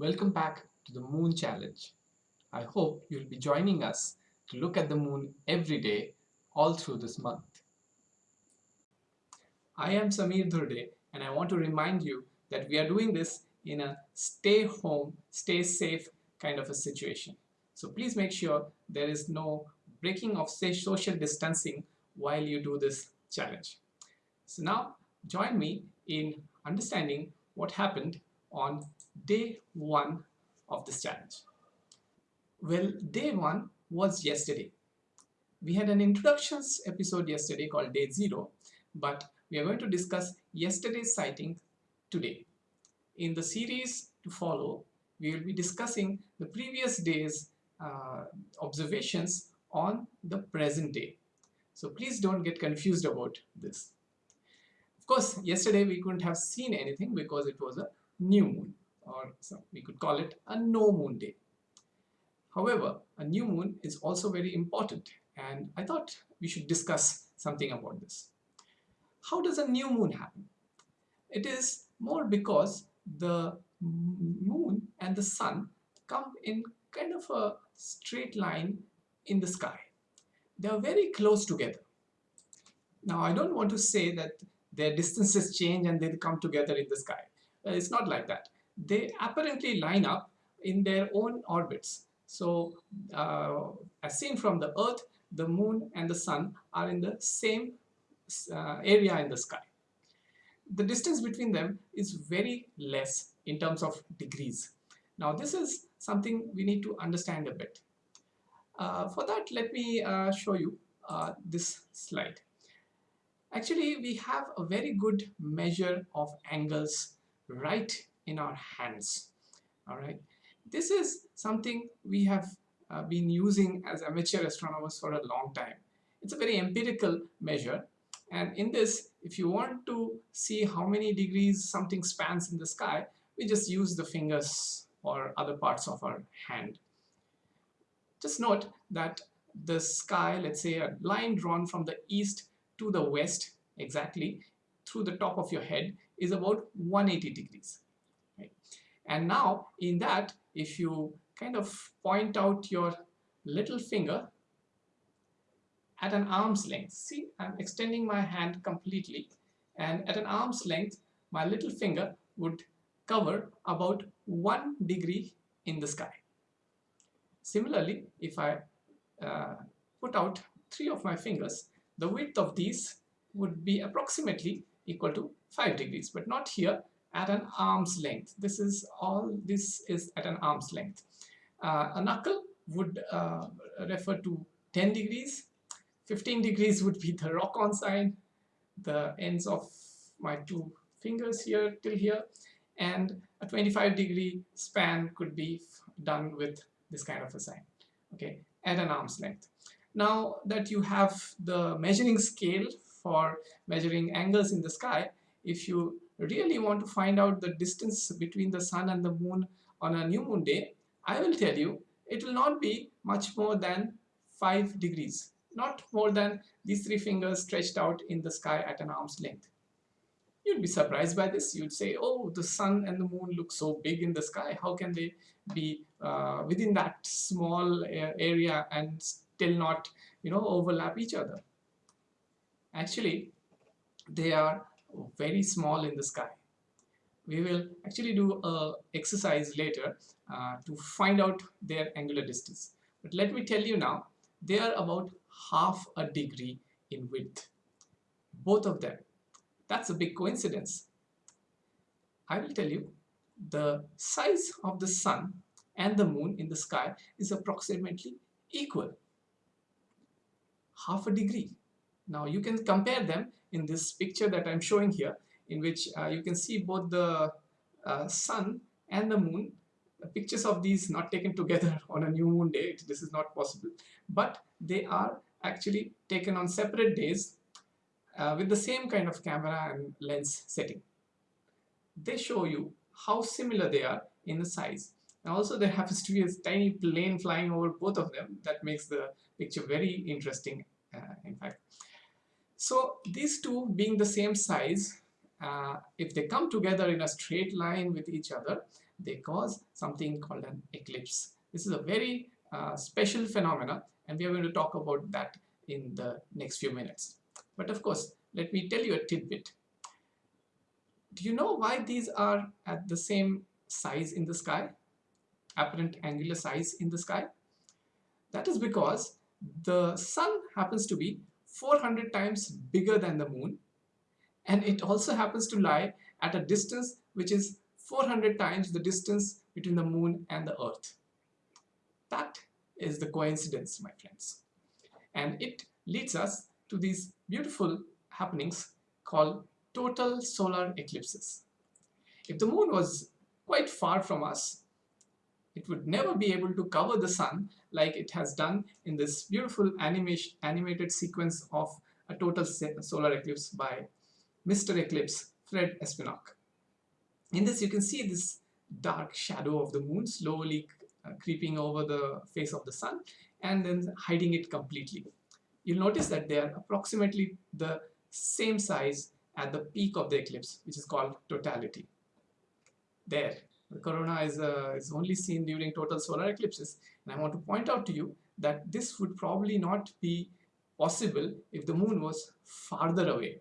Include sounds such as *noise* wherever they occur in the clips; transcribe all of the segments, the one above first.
Welcome back to the Moon Challenge. I hope you'll be joining us to look at the moon every day all through this month. I am Samir Dhurde and I want to remind you that we are doing this in a stay home, stay safe kind of a situation. So please make sure there is no breaking of social distancing while you do this challenge. So now join me in understanding what happened on day one of this challenge. Well, day one was yesterday. We had an introductions episode yesterday called day zero, but we are going to discuss yesterday's sighting today. In the series to follow, we will be discussing the previous day's uh, observations on the present day. So please don't get confused about this. Of course, yesterday we couldn't have seen anything because it was a new moon or we could call it a no moon day. However, a new moon is also very important and I thought we should discuss something about this. How does a new moon happen? It is more because the moon and the sun come in kind of a straight line in the sky. They are very close together. Now I don't want to say that their distances change and they come together in the sky. Uh, it's not like that they apparently line up in their own orbits. So uh, as seen from the Earth, the Moon and the Sun are in the same uh, area in the sky. The distance between them is very less in terms of degrees. Now this is something we need to understand a bit. Uh, for that, let me uh, show you uh, this slide. Actually, we have a very good measure of angles right in our hands all right? This is something we have uh, been using as amateur astronomers for a long time. It's a very empirical measure and in this if you want to see how many degrees something spans in the sky we just use the fingers or other parts of our hand. Just note that the sky let's say a line drawn from the east to the west exactly through the top of your head is about 180 degrees and now in that, if you kind of point out your little finger at an arm's length, see I'm extending my hand completely and at an arm's length, my little finger would cover about one degree in the sky. Similarly, if I uh, put out three of my fingers, the width of these would be approximately equal to 5 degrees, but not here at an arm's length. This is all this is at an arm's length. Uh, a knuckle would uh, refer to 10 degrees. 15 degrees would be the rock-on sign, the ends of my two fingers here till here, and a 25 degree span could be done with this kind of a sign, okay, at an arm's length. Now that you have the measuring scale for measuring angles in the sky, if you really want to find out the distance between the sun and the moon on a new moon day, I will tell you it will not be much more than 5 degrees, not more than these three fingers stretched out in the sky at an arm's length. You'd be surprised by this. You'd say, oh, the sun and the moon look so big in the sky. How can they be uh, within that small uh, area and still not, you know, overlap each other? Actually, they are very small in the sky. We will actually do a exercise later uh, to find out their angular distance. But let me tell you now, they are about half a degree in width. Both of them. That's a big coincidence. I will tell you, the size of the sun and the moon in the sky is approximately equal. Half a degree. Now you can compare them in this picture that I'm showing here in which uh, you can see both the uh, sun and the moon. Pictures of these not taken together *laughs* on a new moon day this is not possible. But they are actually taken on separate days uh, with the same kind of camera and lens setting. They show you how similar they are in the size. And also there happens to be a tiny plane flying over both of them. That makes the picture very interesting uh, in fact so these two being the same size, uh, if they come together in a straight line with each other, they cause something called an eclipse. This is a very uh, special phenomena and we are going to talk about that in the next few minutes. But of course, let me tell you a tidbit. Do you know why these are at the same size in the sky? Apparent angular size in the sky? That is because the sun happens to be 400 times bigger than the moon and it also happens to lie at a distance which is 400 times the distance between the moon and the earth. That is the coincidence my friends and it leads us to these beautiful happenings called total solar eclipses. If the moon was quite far from us it would never be able to cover the sun like it has done in this beautiful animation, animated sequence of a total solar eclipse by Mr. Eclipse, Fred Espenak. In this you can see this dark shadow of the moon slowly uh, creeping over the face of the sun and then hiding it completely. You'll notice that they are approximately the same size at the peak of the eclipse which is called totality. There, the corona is, uh, is only seen during total solar eclipses. And I want to point out to you that this would probably not be possible if the moon was farther away.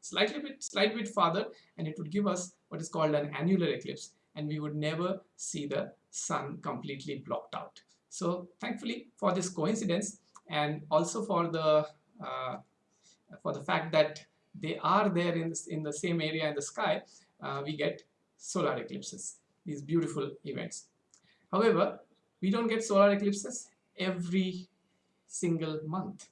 Slightly bit slight bit farther and it would give us what is called an annular eclipse and we would never see the sun completely blocked out. So thankfully for this coincidence and also for the uh, for the fact that they are there in, in the same area in the sky uh, we get solar eclipses these beautiful events. However, we don't get solar eclipses every single month.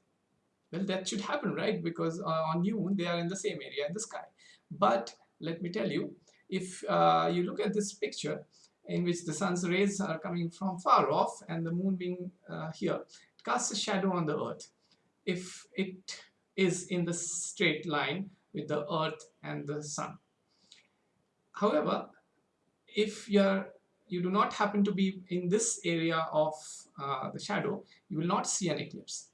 Well, that should happen, right? Because uh, on new moon, they are in the same area in the sky. But let me tell you, if uh, you look at this picture in which the sun's rays are coming from far off and the moon being uh, here, it casts a shadow on the earth. If it is in the straight line with the earth and the sun. However, if you're you do not happen to be in this area of uh, the shadow, you will not see an eclipse.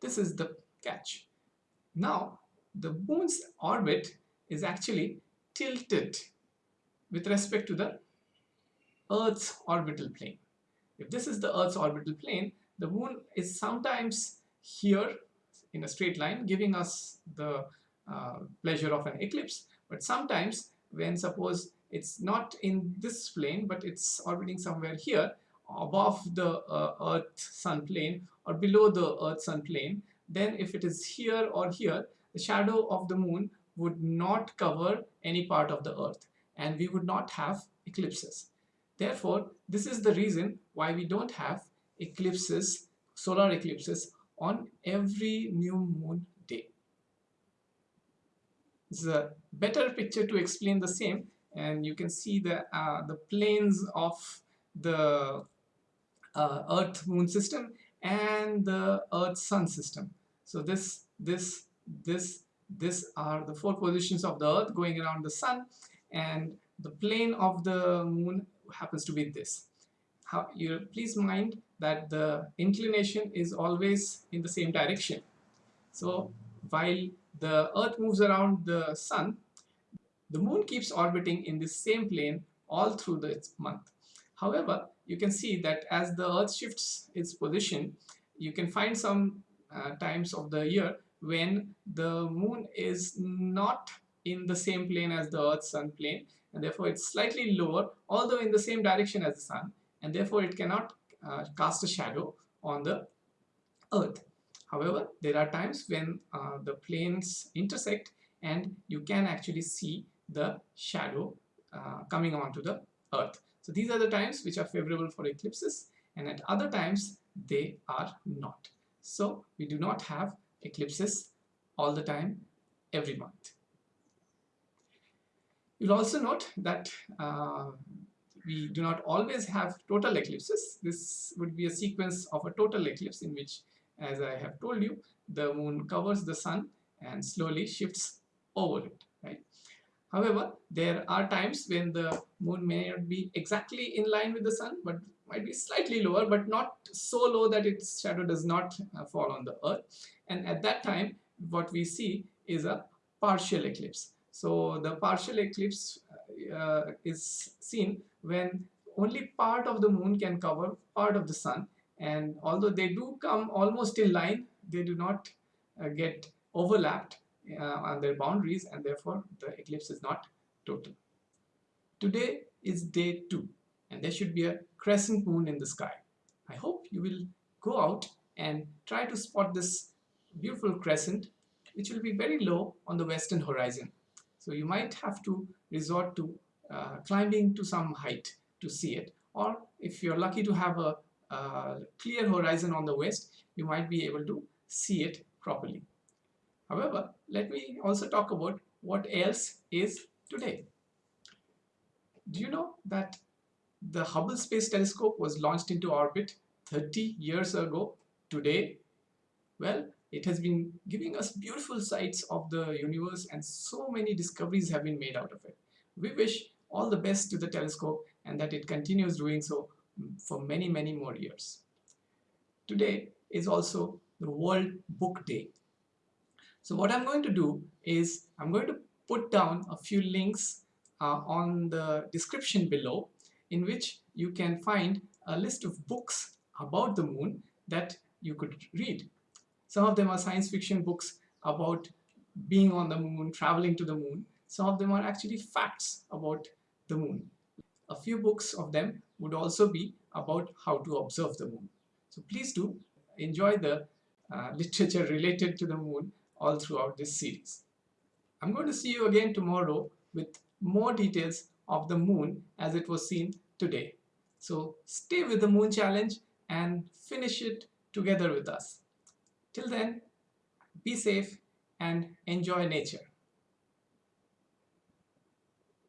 This is the catch. Now, the moon's orbit is actually tilted with respect to the Earth's orbital plane. If this is the Earth's orbital plane, the moon is sometimes here in a straight line, giving us the uh, pleasure of an eclipse, but sometimes when suppose it's not in this plane but it's orbiting somewhere here above the uh, earth sun plane or below the earth sun plane. Then if it is here or here the shadow of the moon would not cover any part of the earth and we would not have eclipses. Therefore this is the reason why we don't have eclipses solar eclipses on every new moon day. This is a better picture to explain the same and you can see the uh, the planes of the uh, Earth Moon system and the Earth Sun system. So this this this this are the four positions of the Earth going around the Sun, and the plane of the Moon happens to be this. How you please mind that the inclination is always in the same direction. So while the Earth moves around the Sun, the moon keeps orbiting in the same plane all through the month. However, you can see that as the earth shifts its position, you can find some uh, times of the year when the moon is not in the same plane as the earth sun plane and therefore it's slightly lower although in the same direction as the sun and therefore it cannot uh, cast a shadow on the earth. However, there are times when uh, the planes intersect and you can actually see the shadow uh, coming onto the earth. So these are the times which are favorable for eclipses and at other times they are not. So we do not have eclipses all the time every month. You'll also note that uh, we do not always have total eclipses. This would be a sequence of a total eclipse in which, as I have told you, the moon covers the sun and slowly shifts over it? However, there are times when the moon may not be exactly in line with the sun, but might be slightly lower, but not so low that its shadow does not uh, fall on the earth. And at that time, what we see is a partial eclipse. So the partial eclipse uh, is seen when only part of the moon can cover part of the sun and although they do come almost in line they do not uh, get overlapped uh, on their boundaries and therefore the eclipse is not total. Today is day 2 and there should be a crescent moon in the sky. I hope you will go out and try to spot this beautiful crescent which will be very low on the western horizon. So you might have to resort to uh, climbing to some height to see it or if you're lucky to have a, a clear horizon on the west you might be able to see it properly. However, let me also talk about what else is today. Do you know that the Hubble Space Telescope was launched into orbit 30 years ago today? Well, it has been giving us beautiful sights of the universe and so many discoveries have been made out of it. We wish all the best to the telescope and that it continues doing so mm, for many, many more years. Today is also the World Book Day. So what I'm going to do is I'm going to put down a few links uh, on the description below in which you can find a list of books about the moon that you could read. Some of them are science fiction books about being on the moon, traveling to the moon. Some of them are actually facts about the moon. A few books of them would also be about how to observe the moon. So please do enjoy the uh, *laughs* literature related to the moon all throughout this series. I'm going to see you again tomorrow with more details of the moon as it was seen today. So stay with the moon challenge and finish it together with us. Till then, be safe and enjoy nature.